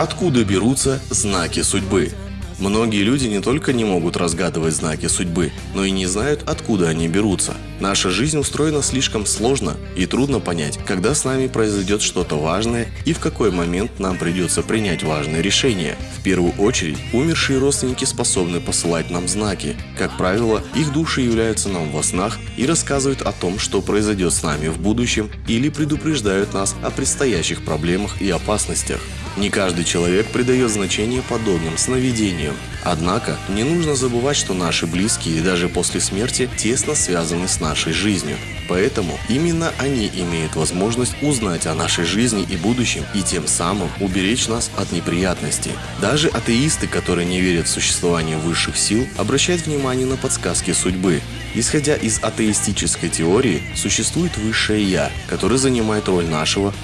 Откуда берутся знаки судьбы? Многие люди не только не могут разгадывать знаки судьбы, но и не знают, откуда они берутся. Наша жизнь устроена слишком сложно и трудно понять, когда с нами произойдет что-то важное и в какой момент нам придется принять важное решение. В первую очередь, умершие родственники способны посылать нам знаки. Как правило, их души являются нам во снах и рассказывают о том, что произойдет с нами в будущем или предупреждают нас о предстоящих проблемах и опасностях. Не каждый человек придает значение подобным сновидениям. Однако, не нужно забывать, что наши близкие даже после смерти тесно связаны с нашей жизнью. Поэтому именно они имеют возможность узнать о нашей жизни и будущем и тем самым уберечь нас от неприятностей. Даже атеисты, которые не верят в существование высших сил, обращают внимание на подсказки судьбы. Исходя из атеистической теории, существует высшее Я, которое занимает роль нашего